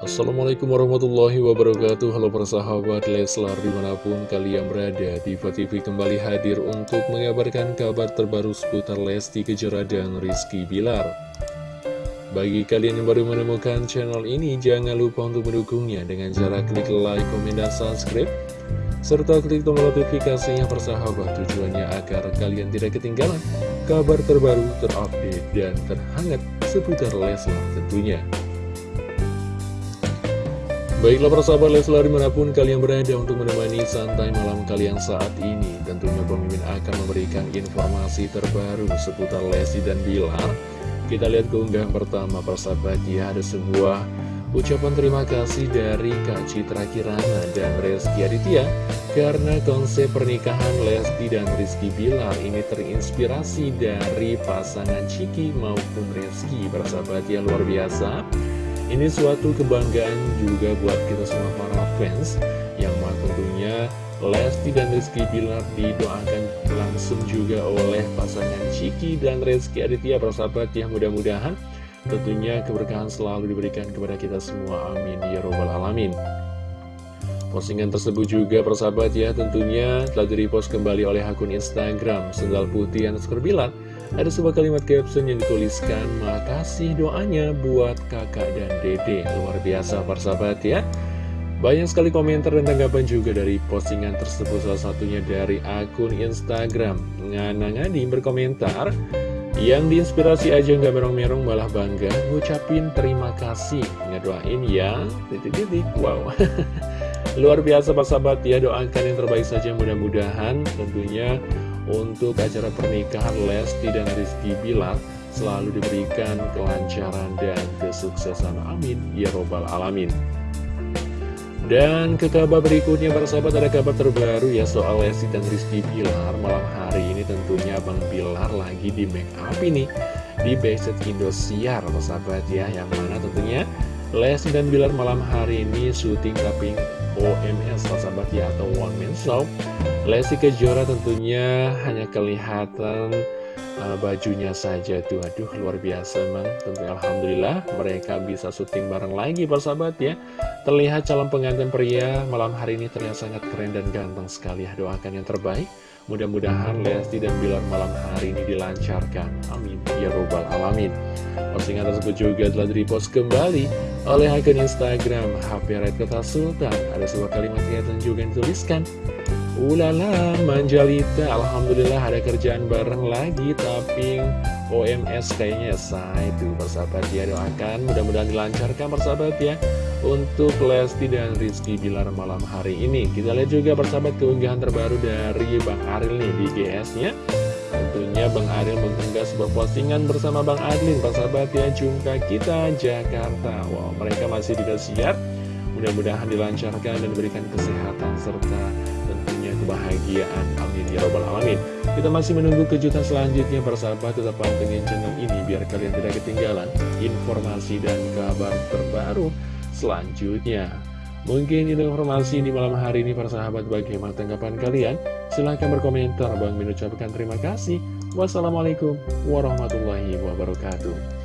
Assalamualaikum warahmatullahi wabarakatuh. Halo persahabat Leslar di mana pun kalian berada Diva TV kembali hadir untuk mengabarkan kabar terbaru seputar Lesti Kejora dan Rizky Bilar. Bagi kalian yang baru menemukan channel ini Jangan lupa untuk mendukungnya dengan cara klik like, komen, dan subscribe serta klik tombol notifikasinya persahabat tujuannya agar kalian tidak ketinggalan kabar terbaru, terupdate, dan terhangat seputar Leslar tentunya. Baiklah persahabat Leslar di mana pun kalian berada untuk menemani santai malam kalian saat ini Tentunya pemimpin akan memberikan informasi terbaru seputar Lesti dan Bilar. Kita lihat keunggahan pertama persahabat ya ada sebuah ucapan terima kasih dari Kak Citra Kirana dan Reski Aditya Karena konsep pernikahan Lesti dan Rizky Bilar ini terinspirasi dari pasangan Ciki maupun Reski Persahabat ya luar biasa ini suatu kebanggaan juga buat kita semua para fans yang tentunya Lesti dan Rizky Bilar didoakan langsung juga oleh pasangan Ciki dan Rizky Aditya persahabat yang mudah-mudahan tentunya keberkahan selalu diberikan kepada kita semua. Amin. Ya robbal alamin. Postingan tersebut juga persahabat ya tentunya telah direpost kembali oleh akun Instagram Sendal Putih yang Bilar ada sebuah kalimat caption yang dituliskan Makasih doanya buat kakak dan dede. Luar biasa persahabat ya. Banyak sekali komentar dan tanggapan juga dari postingan tersebut. Salah satunya dari akun Instagram Ngana Ngadi berkomentar Yang diinspirasi aja nggak merong-merong malah bangga Ngucapin terima kasih. Ngedoain ya. Titik-titik Wow. Luar biasa persahabat ya. Doakan yang terbaik saja mudah-mudahan Tentunya untuk acara pernikahan Lesti dan Rizky Bilar selalu diberikan kelancaran dan kesuksesan. Amin. Ya robbal alamin. Dan ke kabar berikutnya sahabat ada kabar terbaru ya soal Lesti dan Rizky Bilar. Malam hari ini tentunya Bang Bilar lagi di make up ini di Backset Indosiar sahabat ya. Yang mana tentunya Lesti dan Bilar malam hari ini syuting tapping OMS sahabat ya atau One Man Show. Lesti Kejora tentunya hanya kelihatan uh, bajunya saja tuh. Aduh luar biasa emang Tentu Alhamdulillah mereka bisa syuting bareng lagi persahabat ya. Terlihat calon pengantin pria malam hari ini terlihat sangat keren dan ganteng sekali. Ya Doakan yang terbaik. Mudah-mudahan Lesti dan Bilar malam hari ini dilancarkan. Amin. Ya Robbal Alamin Postingan tersebut juga telah direpost kembali oleh akun Instagram HP Red Kota Sultan Ada sebuah kalimat yang juga dituliskan Ulala Manjalita Alhamdulillah ada kerjaan bareng lagi Tapi OMS kayaknya say itu persahabat ya doakan Mudah-mudahan dilancarkan persahabat ya untuk Lesti dan Rizky Bilar malam hari ini. Kita lihat juga persahabat keunggahan terbaru dari Bang Aril nih di GS-nya. Tentunya Bang Aril mengunggah sebuah postingan bersama Bang Adlin, persahabat ya, jumpa kita Jakarta. Wow, mereka masih tidak siap. Mudah-mudahan dilancarkan dan diberikan kesehatan serta tentunya kebahagiaan. Amin ya robbal alamin. Kita masih menunggu kejutan selanjutnya persahabat tetap pantengin channel ini biar kalian tidak ketinggalan informasi dan kabar terbaru selanjutnya. Mungkin itu informasi di malam hari ini para sahabat bagaimana tanggapan kalian? Silahkan berkomentar. Bang mengucapkan terima kasih. Wassalamualaikum warahmatullahi wabarakatuh.